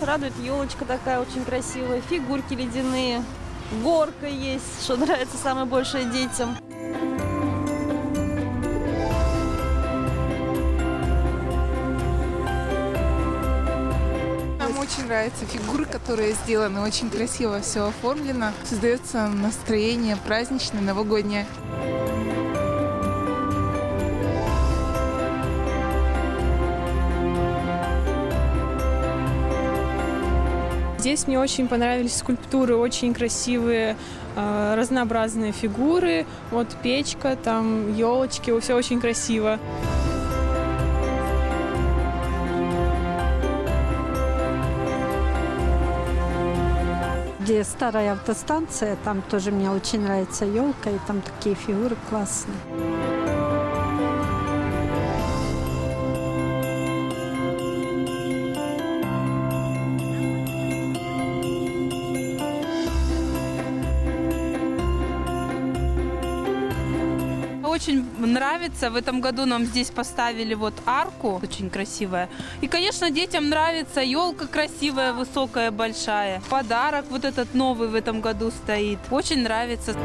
Радует елочка такая очень красивая, фигурки ледяные, горка есть, что нравится самое большее детям. Очень нравятся фигуры, которые сделаны, очень красиво все оформлено. Создается настроение праздничное, новогоднее. Здесь мне очень понравились скульптуры, очень красивые, э, разнообразные фигуры. Вот печка, там елочки, все очень красиво. где старая автостанция, там тоже мне очень нравится елка, и там такие фигуры классные. Очень нравится. В этом году нам здесь поставили вот арку, очень красивая. И, конечно, детям нравится. Елка красивая, высокая, большая. Подарок вот этот новый в этом году стоит. Очень нравится.